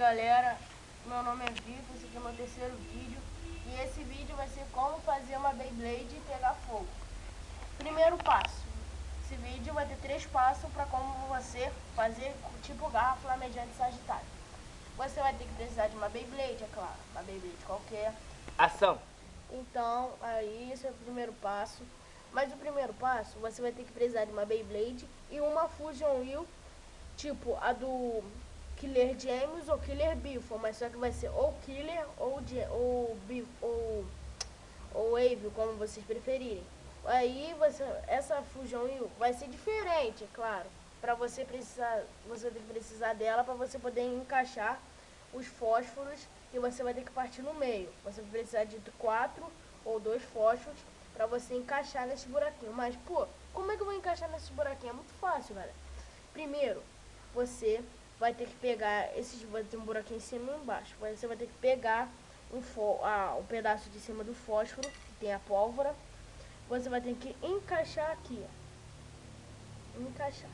galera, meu nome é Vitor, esse aqui é meu terceiro vídeo. E esse vídeo vai ser como fazer uma Beyblade pegar fogo. Primeiro passo Esse vídeo vai ter três passos para como você fazer tipo garra flamejante sagitário. Você vai ter que precisar de uma Beyblade, é claro, uma Beyblade qualquer. Ação! Então, aí esse é o primeiro passo. Mas o primeiro passo, você vai ter que precisar de uma Beyblade e uma Fusion Wheel Tipo a do Killer James ou Killer Biffo, mas só que vai ser ou Killer ou, ou, ou, ou Wave, como vocês preferirem. Aí você, essa fusão vai ser diferente, é claro. Para você precisar, você tem que precisar dela para você poder encaixar os fósforos e você vai ter que partir no meio. Você vai precisar de quatro ou dois fósforos para você encaixar nesse buraquinho. Mas, pô, como é que eu vou encaixar nesse buraquinho? É muito fácil, galera. Primeiro, você vai ter que pegar, esses vai ter um buraquinho em cima e embaixo. Você vai ter que pegar um, ah, um pedaço de cima do fósforo, que tem a pólvora. Você vai ter que encaixar aqui, ó. Encaixar.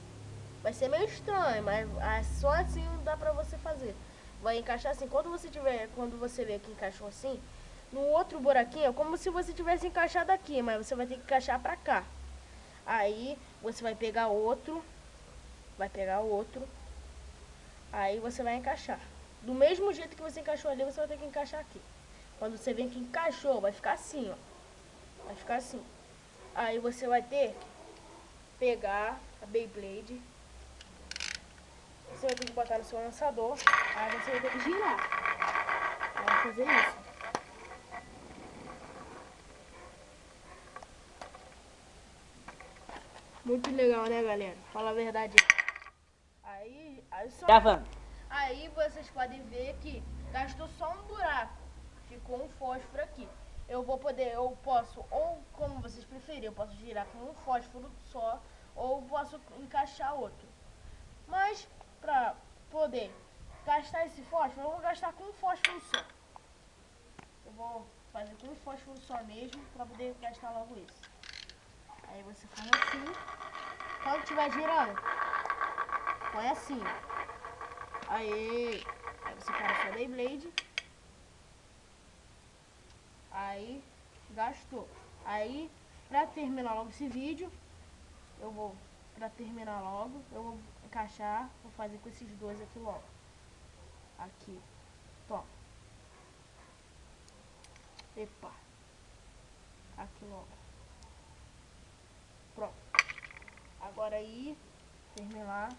Vai ser meio estranho, mas ah, só assim dá pra você fazer. Vai encaixar assim, quando você tiver, quando você vê que encaixou assim, no outro buraquinho, é como se você tivesse encaixado aqui, mas você vai ter que encaixar pra cá. Aí, você vai pegar outro, vai pegar outro, Aí você vai encaixar. Do mesmo jeito que você encaixou ali, você vai ter que encaixar aqui. Quando você vê que encaixou, vai ficar assim, ó. Vai ficar assim. Aí você vai ter que pegar a Beyblade. Você vai ter que botar no seu lançador. Aí você vai ter que girar. Vai fazer isso. Muito legal, né, galera? Fala a verdade. Aí, só... Gravando. Aí vocês podem ver que gastou só um buraco. Ficou um fósforo aqui. Eu vou poder, eu posso, ou como vocês preferirem, eu posso girar com um fósforo só, ou posso encaixar outro. Mas, pra poder gastar esse fósforo, eu vou gastar com um fósforo só. Eu vou fazer com um fósforo só mesmo, pra poder gastar logo esse. Aí você faz assim, quando estiver girando, põe assim. Aí, aí você para sua Beyblade. Aí, gastou. Aí, pra terminar logo esse vídeo, eu vou, pra terminar logo, eu vou encaixar, vou fazer com esses dois aqui logo. Aqui. Toma. Epa. Aqui logo. Pronto. Agora aí, terminar.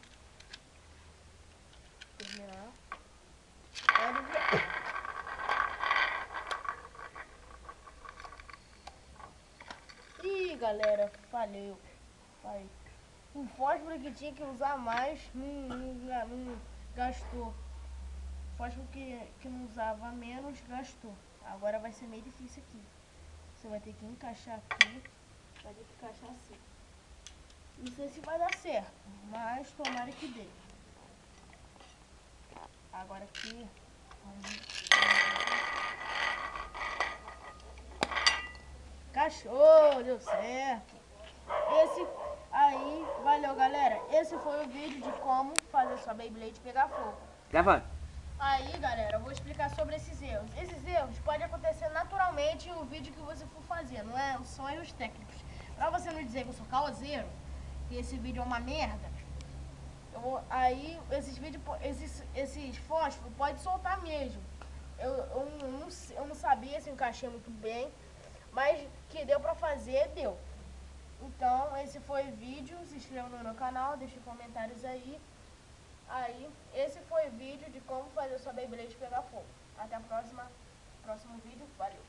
Galera, falhou. Falei. O fósforo que tinha que usar mais não, não, não gastou. Fósforo que, que não usava menos gastou. Agora vai ser meio difícil aqui. Você vai ter que encaixar aqui. Vai ter que encaixar assim. Não sei se vai dar certo, mas tomara que dê. Agora aqui. Cachorro, deu certo. Esse aí, valeu galera. Esse foi o vídeo de como fazer sua Beyblade pegar fogo. Gravando. Aí galera, eu vou explicar sobre esses erros. Esses erros podem acontecer naturalmente no vídeo que você for fazer, não é? São erros técnicos. Pra você não dizer que eu sou causeiro, que esse vídeo é uma merda, eu, aí esses vídeos, esses, esses fósforos pode soltar mesmo. Eu, eu, não, eu não sabia se encaixei muito bem, mas que deu pra fazer, deu. Então, esse foi o vídeo. Se inscreva no meu canal, deixe comentários aí. Aí, esse foi o vídeo de como fazer sua Beyblade pegar fogo. Até a próxima, próximo vídeo. Valeu!